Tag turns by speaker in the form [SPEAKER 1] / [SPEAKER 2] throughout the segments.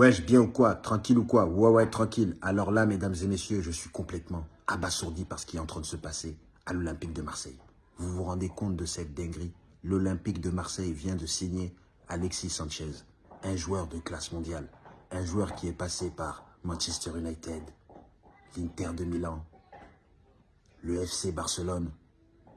[SPEAKER 1] Wesh, bien ou quoi? Tranquille ou quoi? Ouais, ouais, tranquille. Alors là, mesdames et messieurs, je suis complètement abasourdi par ce qui est en train de se passer à l'Olympique de Marseille. Vous vous rendez compte de cette dinguerie? L'Olympique de Marseille vient de signer Alexis Sanchez, un joueur de classe mondiale, un joueur qui est passé par Manchester United, l'Inter de Milan, le FC Barcelone,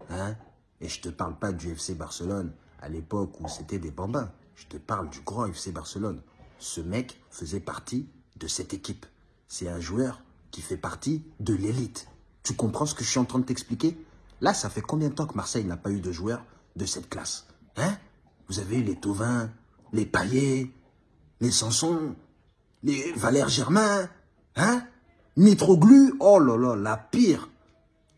[SPEAKER 1] hein? Et je te parle pas du FC Barcelone à l'époque où c'était des bambins. Je te parle du grand FC Barcelone. Ce mec faisait partie de cette équipe. C'est un joueur qui fait partie de l'élite. Tu comprends ce que je suis en train de t'expliquer? Là, ça fait combien de temps que Marseille n'a pas eu de joueur de cette classe? Hein? Vous avez eu les Tauvin, les Paillet, les Sanson, les Valère Germain, hein? Mitroglu, oh là là, la pire,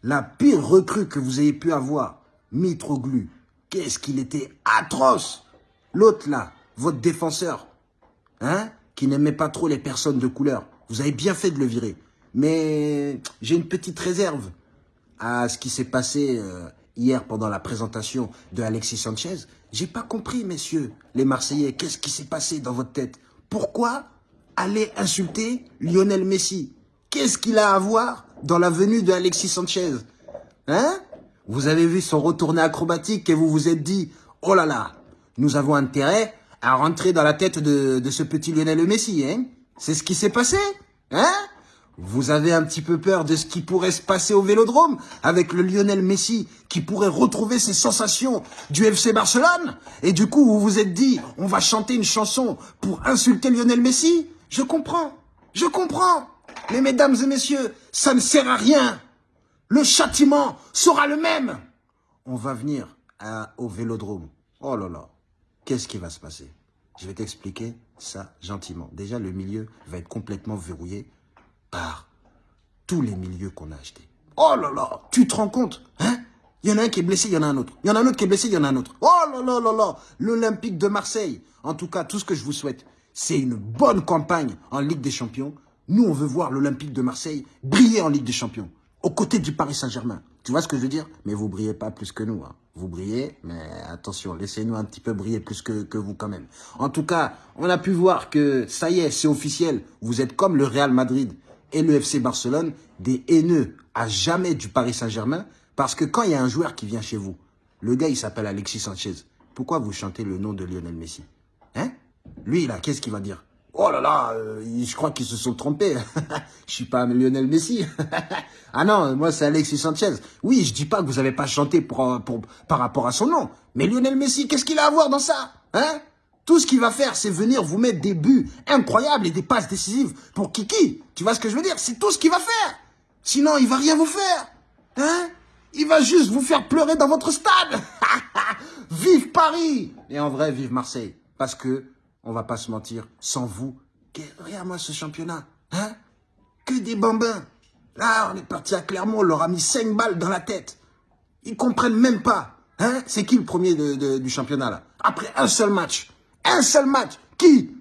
[SPEAKER 1] la pire recrue que vous ayez pu avoir. Mitroglu, qu'est-ce qu'il était atroce L'autre là, votre défenseur, hein qui n'aimait pas trop les personnes de couleur. Vous avez bien fait de le virer. Mais j'ai une petite réserve à ce qui s'est passé euh, hier pendant la présentation de Alexis Sanchez. J'ai pas compris, messieurs, les Marseillais, qu'est-ce qui s'est passé dans votre tête? Pourquoi aller insulter Lionel Messi? Qu'est-ce qu'il a à voir dans la venue de Alexis Sanchez? Hein? Vous avez vu son retourné acrobatique et vous vous êtes dit, oh là là, nous avons intérêt à rentrer dans la tête de, ce petit Lionel Messi, hein C'est ce qui s'est passé, hein vous avez un petit peu peur de ce qui pourrait se passer au Vélodrome avec le Lionel Messi qui pourrait retrouver ses sensations du FC Barcelone Et du coup, vous vous êtes dit, on va chanter une chanson pour insulter Lionel Messi Je comprends, je comprends. Mais mesdames et messieurs, ça ne sert à rien. Le châtiment sera le même. On va venir à, au Vélodrome. Oh là là, qu'est-ce qui va se passer? Je vais t'expliquer ça gentiment. Déjà, le milieu va être complètement verrouillé par tous les milieux qu'on a achetés. Oh là là, tu te rends compte hein? Il y en a un qui est blessé, il y en a un autre. Il y en a un autre qui est blessé, il y en a un autre. Oh là là là là L'Olympique de Marseille. En tout cas, tout ce que je vous souhaite, c'est une bonne campagne en Ligue des Champions. Nous, on veut voir l'Olympique de Marseille briller en Ligue des Champions, aux côtés du Paris Saint-Germain. Tu vois ce que je veux dire? Mais vous brillez pas plus que nous. Hein. Vous brillez, mais attention, laissez-nous un petit peu briller plus que, vous quand même. En tout cas, on a pu voir que ça y est, c'est officiel. Vous êtes comme le Real Madrid et le FC Barcelone des haineux à jamais du Paris Saint-Germain parce que quand il y a un joueur qui vient chez vous, le gars il s'appelle Alexis Sanchez, pourquoi vous chantez le nom de Lionel Messi? Hein? Lui là, qu'est-ce qu'il va dire? Oh là là, euh, je crois qu'ils se sont trompés. je suis pas Lionel Messi. ah non, moi c'est Alexis Sanchez. Oui, je dis pas que vous avez pas chanté pour, pour, par rapport à son nom. Mais Lionel Messi, qu'est-ce qu'il a à voir dans ça Hein? Tout ce qu'il va faire, c'est venir vous mettre des buts incroyables et des passes décisives pour Kiki. Tu vois ce que je veux dire? C'est tout ce qu'il va faire. Sinon, il va rien vous faire. Hein? Il va juste vous faire pleurer dans votre stade. vive Paris Et en vrai, vive Marseille. Parce que, on va pas se mentir, sans vous, regarde-moi ce championnat. Hein? Que des bambins. Là, on est parti à Clermont, on leur a mis 5 balles dans la tête. Ils comprennent même pas. Hein C'est qui le premier du championnat là Après un seul match. Un seul match. Qui?